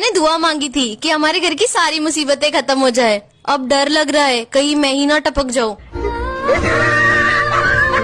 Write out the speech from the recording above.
मैंने दुआ मांगी थी कि हमारे घर की सारी मुसीबतें खत्म हो जाए। अब डर लग रहा है, कहीं मैं ही ना टपक जाऊँ।